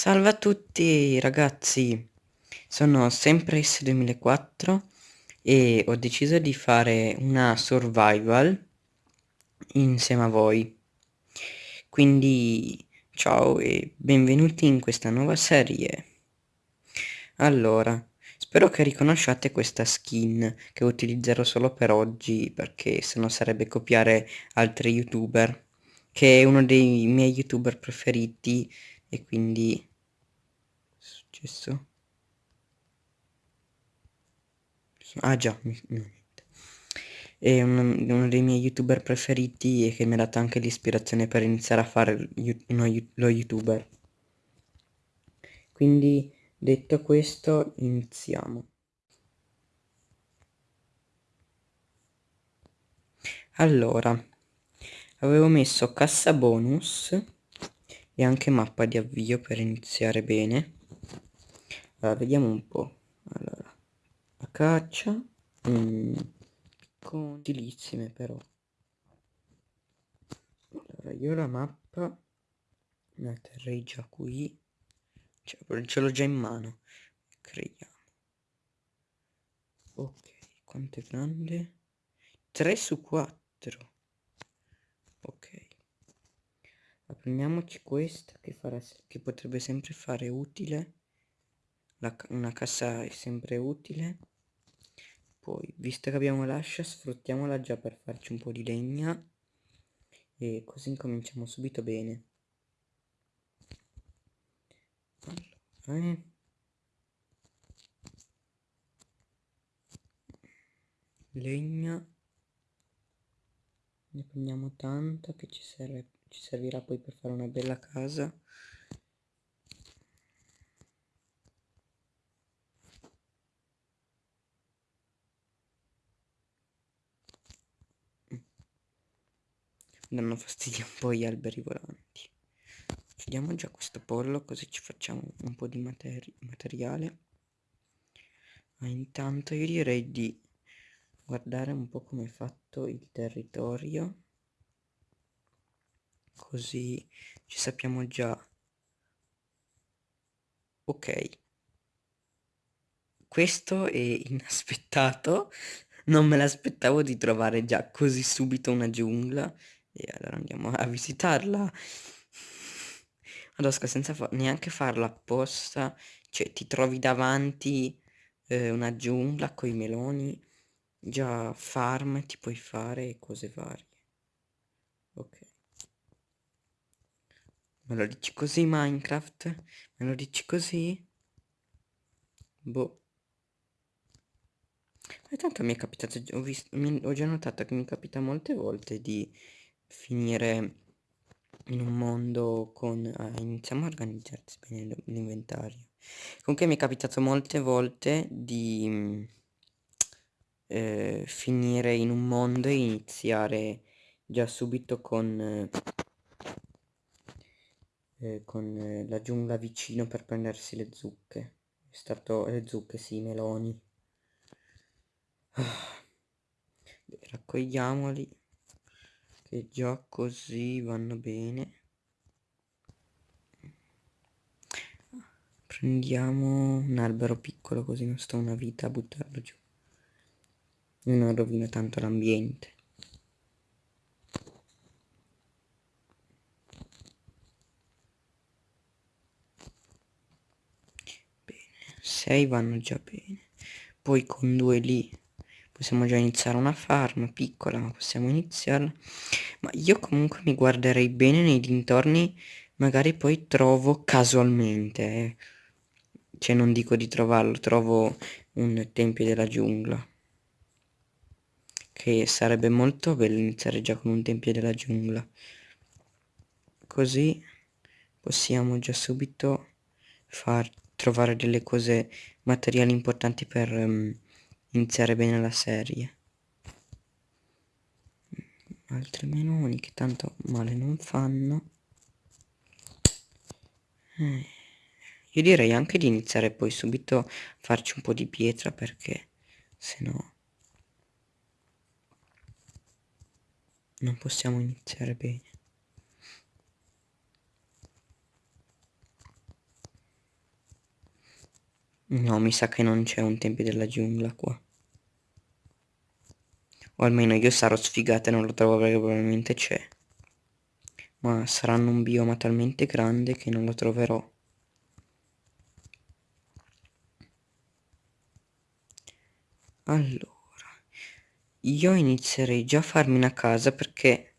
Salve a tutti ragazzi, sono sempre S2004 e ho deciso di fare una survival insieme a voi. Quindi ciao e benvenuti in questa nuova serie. Allora, spero che riconosciate questa skin che utilizzerò solo per oggi perché sennò sarebbe copiare altri youtuber, che è uno dei miei youtuber preferiti e quindi successo? Ah già, no, È uno, uno, dei miei youtuber preferiti e che mi ha dato anche l'ispirazione per iniziare a fare uno, lo youtuber. Quindi detto questo iniziamo. Allora, avevo messo cassa bonus e anche mappa di avvio per iniziare bene allora vediamo un po' allora la caccia mm, con utilissime però. Allora io la mappa la terrei già qui. Cioè, ce l'ho già in mano. Creiamo. Ok quanto è grande? 3 su 4 ok. Prendiamoci questa che, farà, che potrebbe sempre fare utile la, una cassa è sempre utile. Poi visto che abbiamo l'ascia sfruttiamola già per farci un po' di legna. E così incominciamo subito bene. Allora, eh. legna. Ne prendiamo tanta che ci, serve, ci servirà poi per fare una bella casa danno fastidio un po' gli alberi volanti. Chiudiamo già questo pollo così ci facciamo un po' di materi materiale. Ma intanto io direi di guardare un po' come è fatto il territorio. Così ci sappiamo già. Ok. Questo è inaspettato. Non me l'aspettavo di trovare già così subito una giungla e allora andiamo a visitarla. Adosca senza fa neanche farla apposta. Cioè ti trovi davanti eh, una giungla con i meloni già farm ti puoi fare cose varie. Ok. Me lo dici così minecraft? Me lo dici così? Boh. E tanto mi è capitato ho, visto, ho già notato che mi capita molte volte di finire in un mondo con... Eh, iniziamo a organizzarsi bene l'inventario. Comunque mi è capitato molte volte di eh, finire in un mondo e iniziare già subito con... Eh, con la giungla vicino per prendersi le zucche. È stato... le zucche, sì, i meloni. Ah. Raccogliamoli che già così vanno bene. Prendiamo un albero piccolo così non sto una vita a buttarlo giù. Non rovino tanto l'ambiente. Bene 6 vanno già bene. Poi con due lì possiamo già iniziare una farm piccola ma possiamo iniziarla ma io comunque mi guarderei bene nei dintorni magari poi trovo casualmente eh. cioè non dico di trovarlo trovo un tempio della giungla che sarebbe molto bello iniziare già con un tempio della giungla così possiamo già subito far trovare delle cose materiali importanti per um, iniziare bene la serie. Altri menoni che tanto male non fanno. Eh, io direi anche di iniziare poi subito a farci un po' di pietra perché se no non possiamo iniziare bene No, mi sa che non c'è un tempio della giungla qua. O almeno io sarò sfigata e non lo trovo perché probabilmente c'è. Ma saranno un bioma talmente grande che non lo troverò. Allora, io inizierei già a farmi una casa perché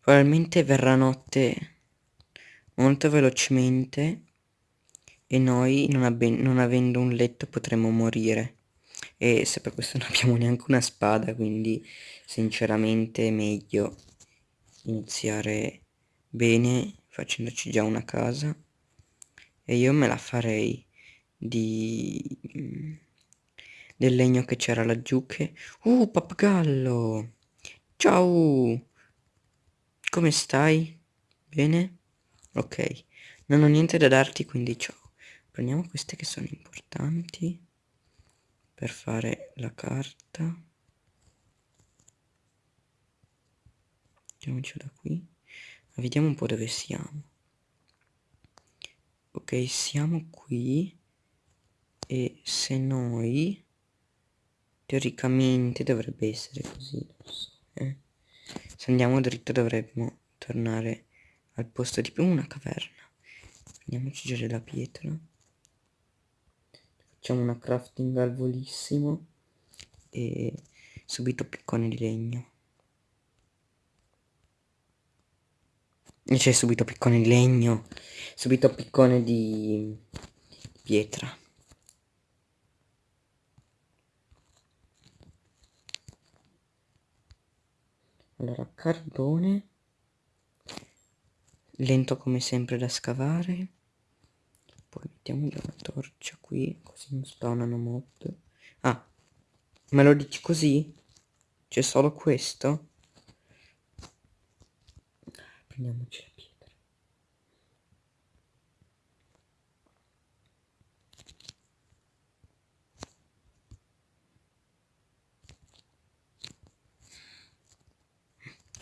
probabilmente verrà notte molto velocemente e noi non, non avendo un letto potremmo morire. E se per questo non abbiamo neanche una spada, quindi sinceramente è meglio iniziare bene facendoci già una casa. E io me la farei di del legno che c'era laggiù che... Uh, pappagallo! Ciao! Come stai? Bene? Ok. Non ho niente da darti, quindi ciao. Prendiamo queste che sono importanti per fare la carta. Mettiamoci da qui. Vediamo un po' dove siamo. Ok, siamo qui. E se noi Teoricamente dovrebbe essere così, eh. Se andiamo dritto dovremmo tornare al posto di più una caverna. Prendiamoci già della pietra. Facciamo una crafting al volissimo e subito piccone di legno. E c'è subito piccone di legno, subito piccone di pietra. allora carbone lento come sempre da scavare poi mettiamo già una torcia qui così non spawnano mob ah me lo dici così? c'è solo questo? prendiamoci la pietra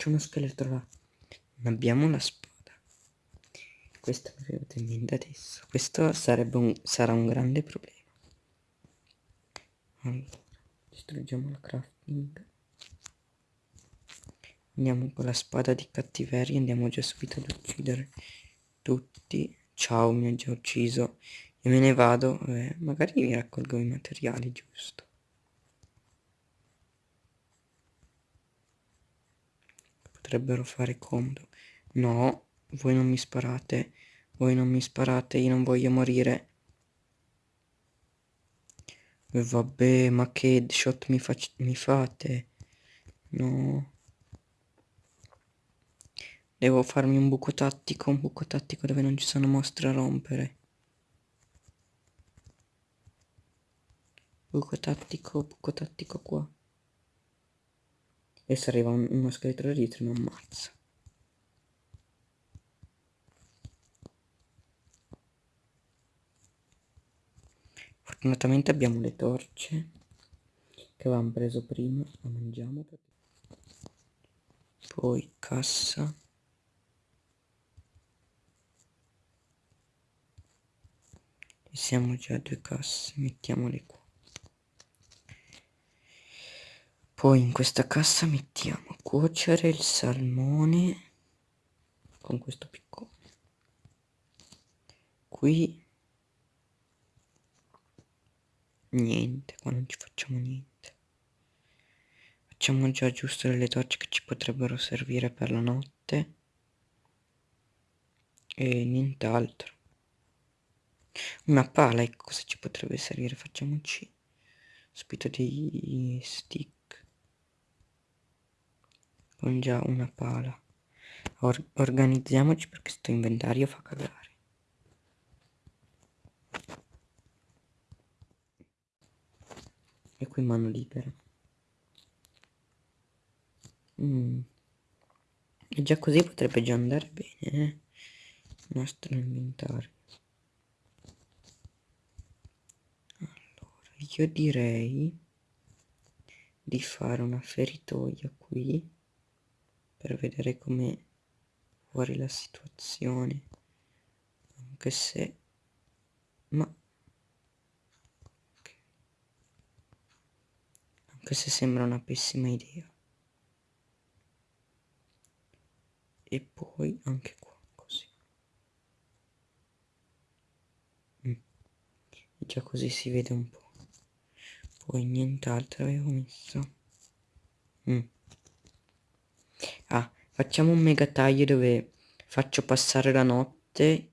c'è uno scheletro là. Non abbiamo una spada. Questo mi è venuto in mente adesso. Questo sarebbe un, sarà un grande problema. Allora, distruggiamo la crafting. Andiamo con la spada di cattiveria. Andiamo già subito ad uccidere tutti. Ciao, mi ha già ucciso. Io me ne vado. Eh, magari mi raccolgo i materiali, giusto. potrebbero fare comodo. No, voi non mi sparate, voi non mi sparate, io non voglio morire. E vabbè, ma che headshot mi, mi fate? No. Devo farmi un buco tattico, un buco tattico dove non ci sono mostre a rompere. Buco tattico, buco tattico qua. E se arriva un, uno scheletro dietro mi ammazza. Fortunatamente abbiamo le torce che avevamo preso prima, la mangiamo. Poi cassa. E siamo già a due casse, mettiamole qua. Poi in questa cassa mettiamo cuocere il salmone con questo piccone. Qui niente, qua non ci facciamo niente. Facciamo già giusto delle torce che ci potrebbero servire per la notte. E nient'altro. Una pala, ecco cosa ci potrebbe servire. Facciamoci subito dei stick con già una pala Or organizziamoci perché sto inventario fa cagare e qui mano libera mm. e già così potrebbe già andare bene eh? il nostro inventario allora io direi di fare una feritoia qui per vedere come fuori la situazione anche se ma questa sembra una pessima idea e poi anche qua così mm. già così si vede un po' poi nient'altro avevo messo mm. ah facciamo un mega taglio dove faccio passare la notte